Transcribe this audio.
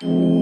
you